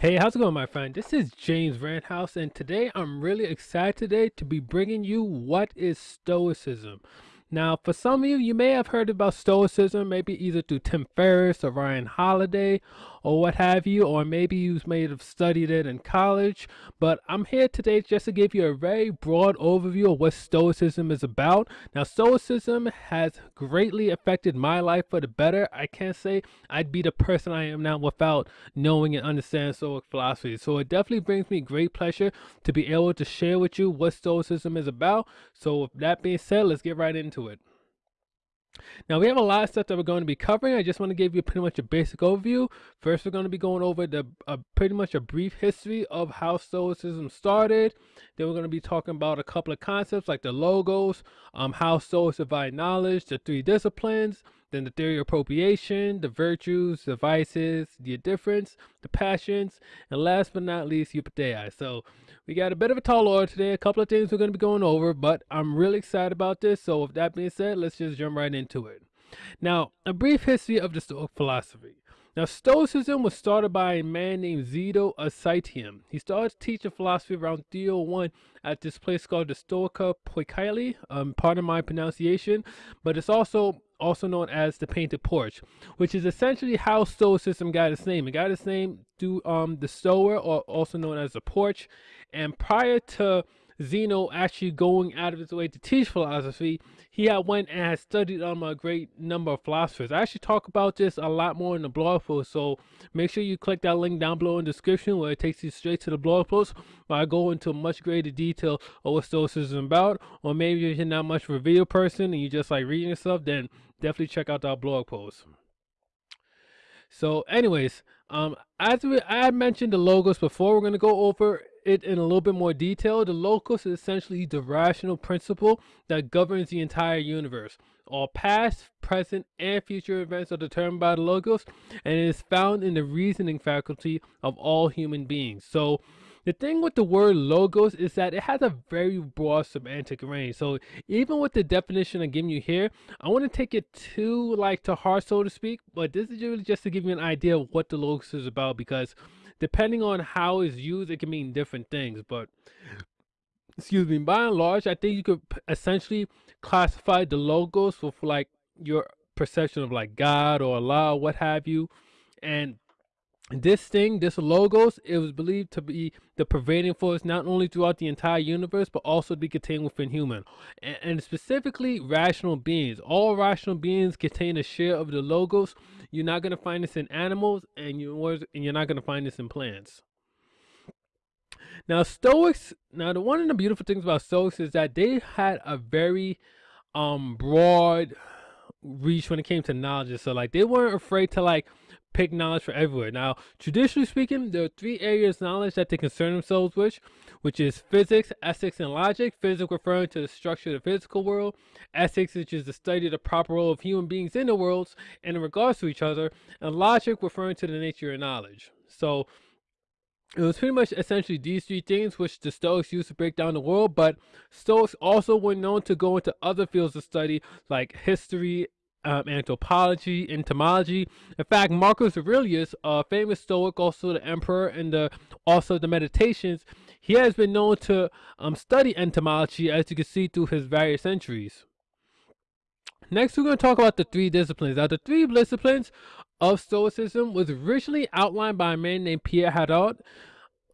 Hey, how's it going, my friend? This is James Rittenhouse, and today I'm really excited today to be bringing you what is Stoicism. Now, for some of you, you may have heard about Stoicism, maybe either through Tim Ferriss or Ryan Holiday or what have you, or maybe you may have studied it in college. But I'm here today just to give you a very broad overview of what Stoicism is about. Now, Stoicism has greatly affected my life for the better. I can't say I'd be the person I am now without knowing and understanding Stoic philosophy. So it definitely brings me great pleasure to be able to share with you what Stoicism is about. So with that being said, let's get right into it. Now we have a lot of stuff that we're going to be covering. I just want to give you pretty much a basic overview. First, we're going to be going over the uh, pretty much a brief history of how Stoicism started. Then we're going to be talking about a couple of concepts like the logos, um, how Stoics divide knowledge, the three disciplines, then the theory of appropriation, the virtues, the vices, the indifference, the passions, and last but not least, eupathia. So we got a bit of a tall order today, a couple of things we're going to be going over, but I'm really excited about this. So with that being said, let's just jump right into it. Now, a brief history of the Stoic philosophy. Now, Stoicism was started by a man named Zeno of Citium. He started teaching philosophy around 301 at this place called the Stoa Poikile. Um, pardon my pronunciation, but it's also also known as the painted porch, which is essentially how Stoicism got its name. It got its name through um, the Stoa, or also known as the porch. And prior to Zeno actually going out of his way to teach philosophy, he had went and had studied um, a great number of philosophers. I actually talk about this a lot more in the blog post, so make sure you click that link down below in the description where it takes you straight to the blog post where I go into much greater detail of what Stoicism is about. Or maybe if you're not much of a video person and you just like reading stuff, then definitely check out that blog post. So anyways, um, as we, I mentioned the logos before, we're going to go over it in a little bit more detail. The logos is essentially the rational principle that governs the entire universe. All past, present, and future events are determined by the logos, and it is found in the reasoning faculty of all human beings. So the thing with the word logos is that it has a very broad semantic range. So even with the definition I'm giving you here, I want to take it too like to heart, so to speak. But this is really just to give you an idea of what the logos is about because depending on how it's used, it can mean different things. But excuse me, by and large, I think you could essentially classify the logos with like your perception of like God or Allah, what have you. And this thing, this logos, it was believed to be the pervading force not only throughout the entire universe, but also to be contained within human, and, and, specifically rational beings. All rational beings contain a share of the logos. You're not going to find this in animals, and, you, and you're not going to find this in plants. Now, Stoics, now the one of the beautiful things about Stoics is that they had a very um broad reach when it came to knowledge. So like they weren't afraid to like pick knowledge for everywhere. Now, traditionally speaking, there are three areas of knowledge that they concern themselves with, which is physics, ethics, and logic. Physics referring to the structure of the physical world, ethics, which is the study of the proper role of human beings in the worlds and in regards to each other, and logic referring to the nature of knowledge. So it was pretty much essentially these three things which the Stoics used to break down the world, but Stoics also were known to go into other fields of study like history, um, anthropology, entomology. In fact, Marcus Aurelius, a famous Stoic, also the emperor, and the also the meditations, he has been known to um, study entomology, as you can see through his various entries. Next, we're going to talk about the three disciplines. Now, the three disciplines of Stoicism was originally outlined by a man named Pierre Hadot.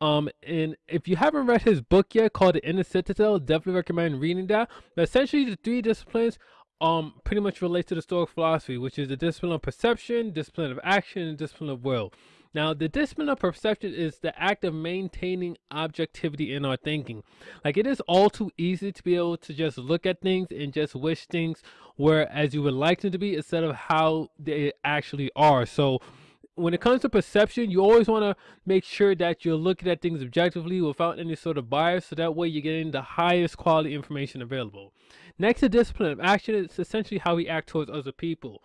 Um, and if you haven't read his book yet called The Inner Citadel, definitely recommend reading that. But essentially, the three disciplines um pretty much relates to the Stoic philosophy, which is the discipline of perception, discipline of action, and discipline of will. Now, the discipline of perception is the act of maintaining objectivity in our thinking. Like it is all too easy to be able to just look at things and just wish things were as you would like them to be instead of how they actually are. So when it comes to perception, you always want to make sure that you're looking at things objectively without any sort of bias, so that way you're getting the highest quality information available. Next to discipline of action, it's essentially how we act towards other people.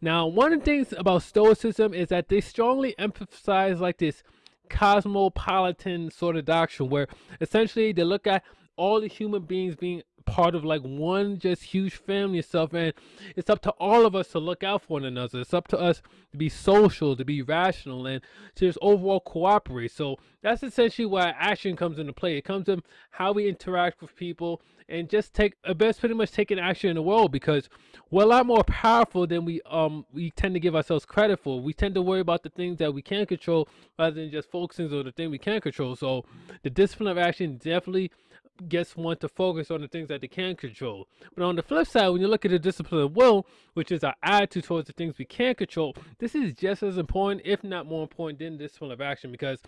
Now, one of the things about Stoicism is that they strongly emphasize like this cosmopolitan sort of doctrine where essentially they look at all the human beings being part of like one just huge family stuff and it's up to all of us to look out for one another. It's up to us to be social to be rational and to just overall cooperate. So that's essentially why action comes into play. It comes in how we interact with people and just take a uh, best pretty much taking action in the world because we're a lot more powerful than we um we tend to give ourselves credit for. We tend to worry about the things that we can control rather than just focusing on the thing we can't control. So the discipline of action definitely gets one to focus on the things that they can control. But on the flip side, when you look at the discipline of will, which is our attitude towards the things we can't control, this is just as important, if not more important, than discipline of action because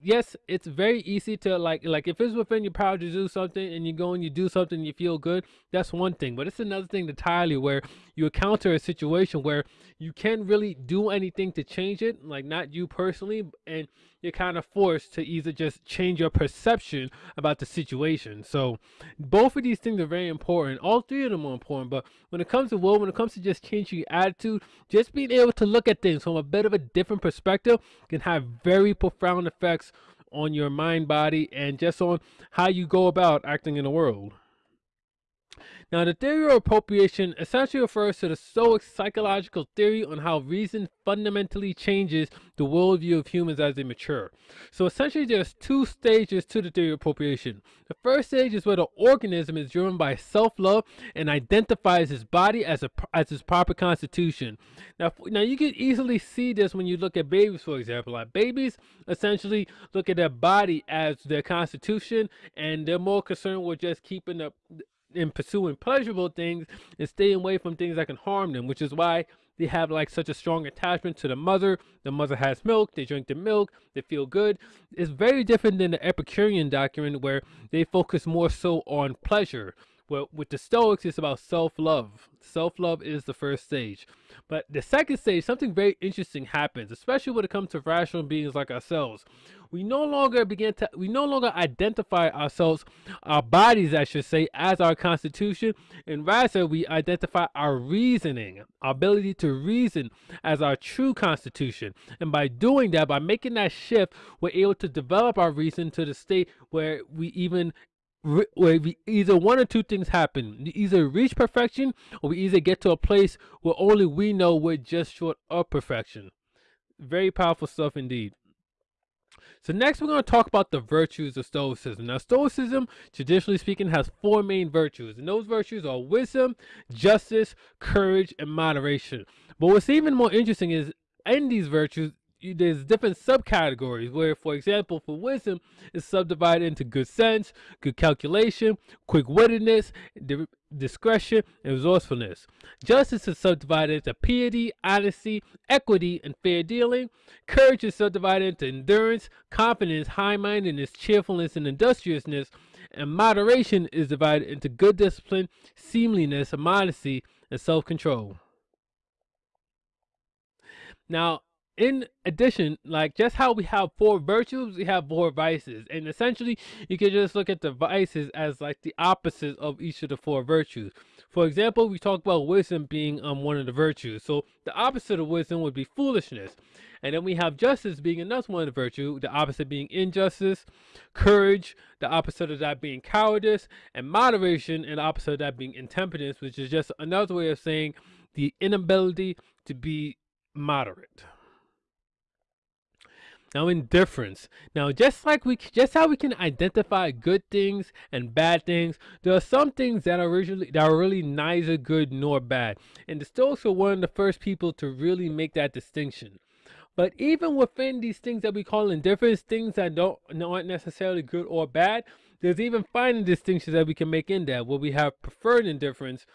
yes, it's very easy to like like if it's within your power to do something and you go and you do something and you feel good, that's one thing. But it's another thing entirely where you encounter a situation where you can't really do anything to change it, like not you personally, and you're kind of forced to either just change your perception about the situation. So both of these things are very important. All three of them are important. But when it comes to will, when it comes to just changing your attitude, just being able to look at things from a bit of a different perspective can have very profound effects on your mind, body, and just on how you go about acting in the world. Now, the theory of appropriation essentially refers to the Stoic psychological theory on how reason fundamentally changes the worldview of humans as they mature. So essentially, there's two stages to the theory of appropriation. The first stage is where the organism is driven by self-love and identifies his body as a as his proper constitution. Now, now you can easily see this when you look at babies, for example. Like babies essentially look at their body as their constitution, and they're more concerned with just keeping the in pursuing pleasurable things and staying away from things that can harm them, which is why they have like such a strong attachment to the mother. The mother has milk, they drink the milk, they feel good. It's very different than the Epicurean doctrine where they focus more so on pleasure. Well, with the Stoics, it's about self-love. Self-love is the first stage. But the second stage, something very interesting happens, especially when it comes to rational beings like ourselves. We no longer begin to, we no longer identify ourselves, our bodies, I should say, as our constitution, and rather we identify our reasoning, our ability to reason as our true constitution. And by doing that, by making that shift, we're able to develop our reason to the state where we even where we either one or two things happen. We either reach perfection or we either get to a place where only we know we're just short of perfection. Very powerful stuff indeed. So next we're going to talk about the virtues of Stoicism. Now Stoicism, traditionally speaking, has four main virtues. And those virtues are wisdom, justice, courage, and moderation. But what's even more interesting is in these virtues, there's different subcategories where for example for wisdom is subdivided into good sense good calculation quick-wittedness discretion and resourcefulness. Justice is subdivided into piety honesty equity and fair dealing. Courage is subdivided into endurance confidence high-mindedness cheerfulness and industriousness. And moderation is divided into good discipline seemliness modesty and self-control. Now in addition, like just how we have four virtues, we have four vices. And essentially, you can just look at the vices as like the opposite of each of the four virtues. For example, we talk about wisdom being um one of the virtues. So the opposite of wisdom would be foolishness. And then we have justice being another one of the virtue, the opposite being injustice, courage, the opposite of that being cowardice, and moderation, and the opposite of that being intemperance, which is just another way of saying the inability to be moderate. Now indifference. Now just like we just how we can identify good things and bad things, there are some things that are really that are really neither good nor bad. And the Stoics were one of the first people to really make that distinction. But even within these things that we call indifference, things that don't aren't necessarily good or bad, there's even finer distinctions that we can make in that where we have preferred indifference,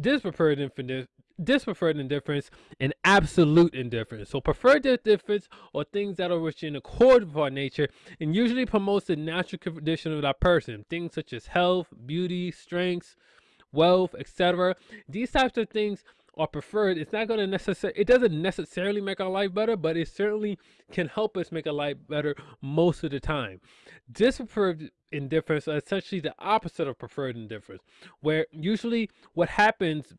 dispreferred indifference, dispreferred indifference and absolute indifference. So preferred indifference or things that are which in accord with our nature and usually promotes the natural condition of that person. Things such as health, beauty, strengths, wealth, etc. These types of things are preferred. It's not going to necessarily, it doesn't necessarily make our life better, but it certainly can help us make a life better most of the time. Dispreferred indifference is essentially the opposite of preferred indifference, where usually what happens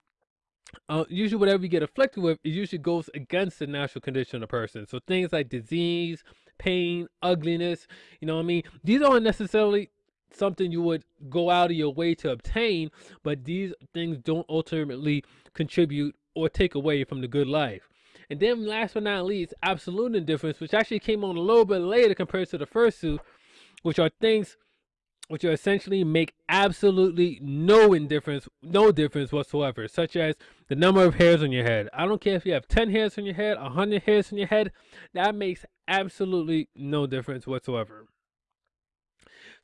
uh, usually whatever you get afflicted with, it usually goes against the natural condition of a person. So things like disease, pain, ugliness, you know what I mean? These aren't necessarily something you would go out of your way to obtain, but these things don't ultimately contribute or take away from the good life. And then last but not least, absolute indifference, which actually came on a little bit later compared to the first two, which are things which essentially make absolutely no indifference, no difference whatsoever, such as the number of hairs on your head. I don't care if you have 10 hairs on your head, 100 hairs on your head, that makes absolutely no difference whatsoever.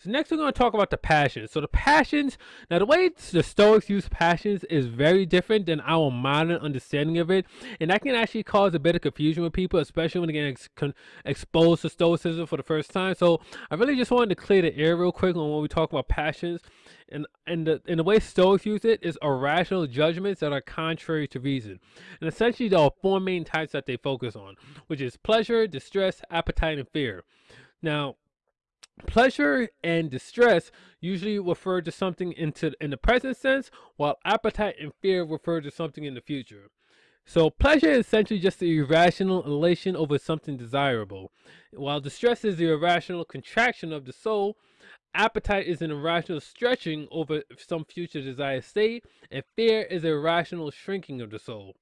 So next we're going to talk about the passions. So the passions, now the way the Stoics use passions is very different than our modern understanding of it. And that can actually cause a bit of confusion with people, especially when they get ex exposed to Stoicism for the first time. So I really just wanted to clear the air real quick on when we talk about passions. And, and, the, and the way Stoics use it is irrational judgments that are contrary to reason. And essentially there are four main types that they focus on, which is pleasure, distress, appetite, and fear. Now, Pleasure and distress usually refer to something into in the present sense, while appetite and fear refer to something in the future. So pleasure is essentially just the irrational elation over something desirable, while distress is the irrational contraction of the soul. Appetite is an irrational stretching over some future desired state, and fear is a irrational shrinking of the soul.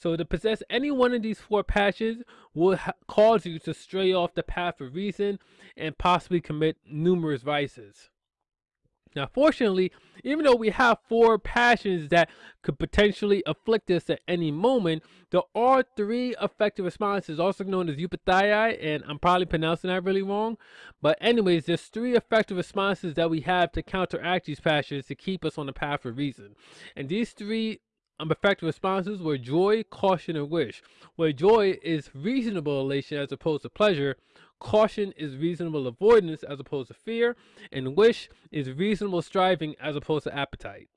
So to possess any one of these four passions will cause you to stray off the path of reason and possibly commit numerous vices. Now, fortunately, even though we have four passions that could potentially afflict us at any moment, there are three effective responses, also known as eupathia, and I'm probably pronouncing that really wrong. But anyways, there's three effective responses that we have to counteract these passions to keep us on the path of reason. And these three effective responses were joy, caution, and wish. Where joy is reasonable elation as opposed to pleasure, caution is reasonable avoidance as opposed to fear, and wish is reasonable striving as opposed to appetite.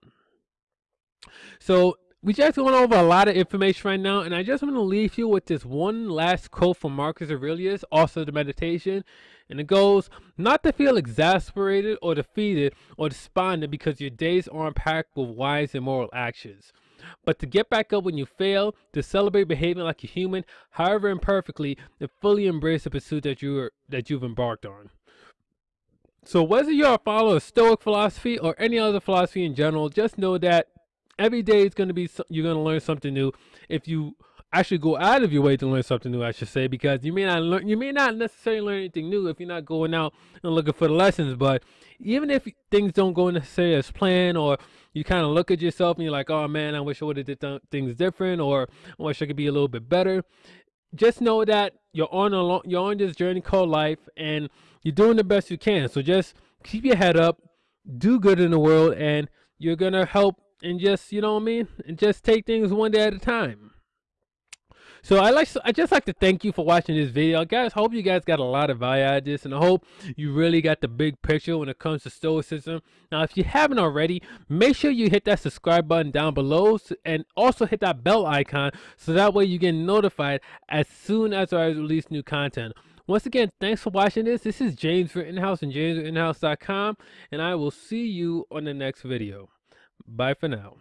So we just went over a lot of information right now, and I just want to leave you with this one last quote from Marcus Aurelius, also the meditation. And it goes, not to feel exasperated or defeated or despondent because your days aren't packed with wise and moral actions but to get back up when you fail, to celebrate behaving like a human, however imperfectly, and fully embrace the pursuit that you are, that you've embarked on. So whether you're a follower of Stoic philosophy or any other philosophy in general, just know that every day is going to be you're going to learn something new. If you actually go out of your way to learn something new, I should say, because you may not learn, you may not necessarily learn anything new if you're not going out and looking for the lessons. But even if things don't go necessarily as planned, or you kind of look at yourself and you're like, oh man, I wish I would have did th things different, or I wish I could be a little bit better. Just know that you're on a long, you're on this journey called life, and you're doing the best you can. So just keep your head up, do good in the world, and you're gonna help. And just you know what I mean, and just take things one day at a time. So I like I just like to thank you for watching this video, guys. Hope you guys got a lot of value out of this, and I hope you really got the big picture when it comes to Stoicism. Now, if you haven't already, make sure you hit that subscribe button down below, and also hit that bell icon so that way you get notified as soon as I release new content. Once again, thanks for watching this. This is James Rittenhouse and JamesRittenhouse.com, and I will see you on the next video. Bye for now.